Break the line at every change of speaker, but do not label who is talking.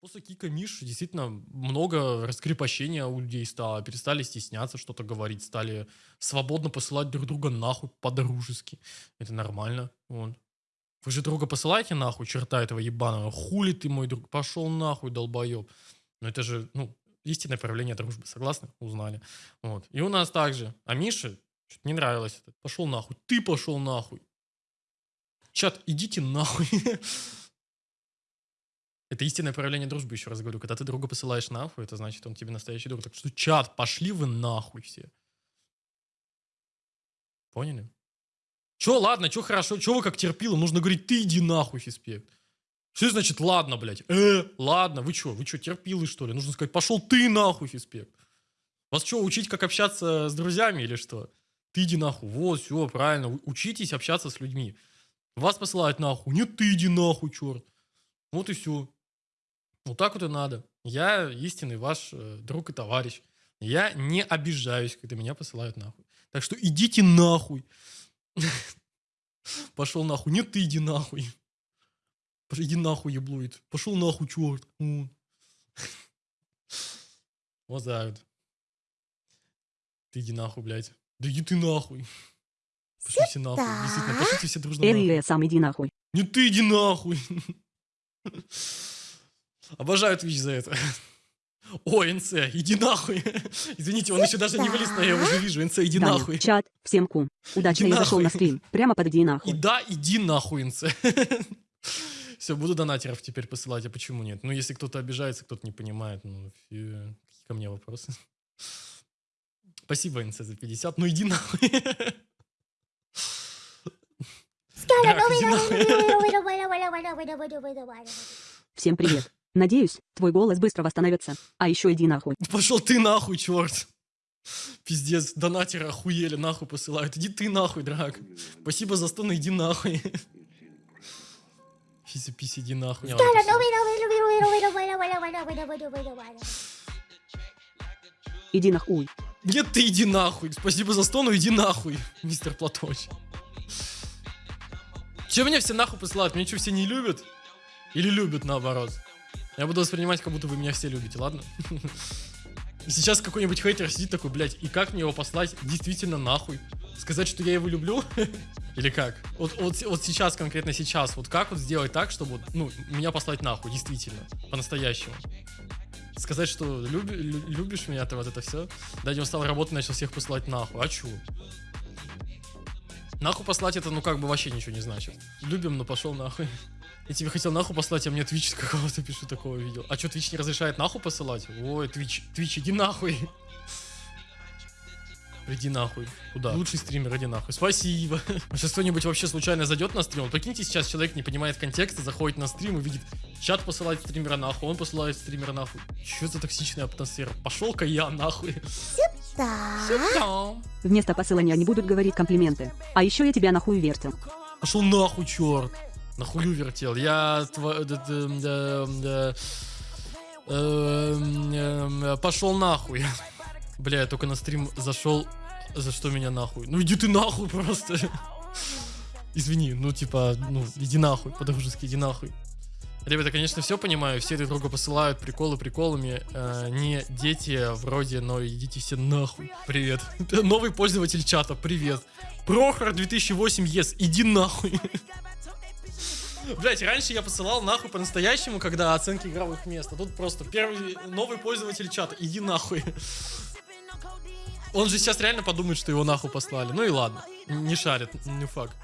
После кика Миши действительно много раскрепощения у людей стало. Перестали стесняться что-то говорить, стали свободно посылать друг друга нахуй по-дружески. Это нормально. Вот. Вы же друга посылаете нахуй, черта этого ебаного. Хули ты, мой друг, пошел нахуй, долбоеб. Ну это же, ну, истинное проявление дружбы. Согласны? Узнали. Вот. И у нас также. А Мише что-то не нравилось это. Пошел нахуй. Ты пошел нахуй. Чат, идите нахуй. Это истинное проявление дружбы, еще раз говорю. Когда ты друга посылаешь нахуй, это значит, он тебе настоящий друг. Так что, чат, пошли вы нахуй все. Поняли? Че, ладно, че хорошо, че вы как терпило? Нужно говорить, ты иди нахуй, Фиспект. Что значит ладно, блядь? Э, ладно, вы что, вы что, терпилы, что ли? Нужно сказать, пошел ты нахуй, Фиспект. Вас что, учить, как общаться с друзьями или что? Ты иди нахуй. Вот, все, правильно. Учитесь общаться с людьми. Вас посылают нахуй. Нет, ты иди нахуй, черт. Вот и все. Вот так вот и надо. Я истинный ваш э, друг и товарищ. Я не обижаюсь, когда меня посылают нахуй. Так что идите нахуй. Пошел нахуй. Нет, ты иди нахуй. Иди нахуй, еблует. Пошел нахуй, черт. Вот так вот. Ты иди нахуй, блядь. Да иди ты нахуй. Пошли все нахуй. Действительно, пошлите все дружно нахуй.
Сам иди нахуй.
Не ты иди нахуй. Обожаю Twitch за это. О, НЦ, иди нахуй. Извините, он еще даже не вылез, но я уже вижу. НЦ, иди
Даня,
нахуй.
чат, всем ку. Удачно
Иди
я зашел на стрим. Прямо под иди
И
нахуй.
да, иди нахуй, НЦ. Все, буду донатеров теперь посылать, а почему нет? Ну, если кто-то обижается, кто-то не понимает, ну, фи- какие ко мне вопросы? Спасибо, НЦ, за 50, ну иди нахуй. Драк, иди нахуй.
Всем привет. Надеюсь, твой голос быстро восстановится. А еще иди нахуй.
Пошел ты нахуй, черт. Пиздец, донатеры охуели, нахуй посылают. Иди ты нахуй, драк. Спасибо за стон, иди нахуй. Фиси писи, иди нахуй.
Иди нахуй.
Нет, ты иди нахуй. Спасибо за стону, иди нахуй, мистер Платоч. Че меня все нахуй посылают? Меня что, все не любят? Или любят наоборот? Я буду воспринимать, как будто вы меня все любите, ладно? Сейчас какой-нибудь хейтер сидит такой, блядь, и как мне его послать действительно нахуй? Сказать, что я его люблю? Или как? Вот, вот, вот сейчас, конкретно сейчас, вот как вот сделать так, чтобы, ну, меня послать нахуй, действительно, по-настоящему? Сказать, что люби- лю- любишь меня, ты вот это все. Да, он стал работать, начал всех посылать нахуй. А чё? Нахуй послать это, ну, как бы вообще ничего не значит. Любим, но пошел нахуй. Я тебе хотел нахуй послать, а мне Twitch какого-то пишу такого видел. А что, Twitch не разрешает нахуй посылать? Ой, Twitch, Twitch, иди нахуй. Иди нахуй. Куда? Лучший стример, иди нахуй. Спасибо. А сейчас кто-нибудь вообще случайно зайдет на стрим? Вот Прикиньте, сейчас человек не понимает контекста, заходит на стрим и видит, чат посылает стримера нахуй, он посылает стримера нахуй. Че за токсичная атмосфера? Пошел-ка я нахуй. Сюда.
Вместо посылания не будут говорить комплименты. А еще я тебя нахуй вертел.
Пошел нахуй, черт. Нахую вертел. Я пошел нахуй. Бля, я только на стрим зашел. За что меня нахуй? Ну иди ты нахуй просто. Извини, ну типа, ну иди нахуй, по-дружески иди нахуй. Ребята, конечно, все понимаю, все друг друга посылают приколы приколами. э, не дети вроде, но идите все нахуй. Привет. Новый пользователь чата, привет. Прохор 2008 ес, иди нахуй. Блять, раньше я посылал нахуй по-настоящему, когда оценки игровых мест. А тут просто первый новый пользователь чата, иди нахуй. Он же сейчас реально подумает, что его нахуй послали. Ну и ладно, не шарит, не факт.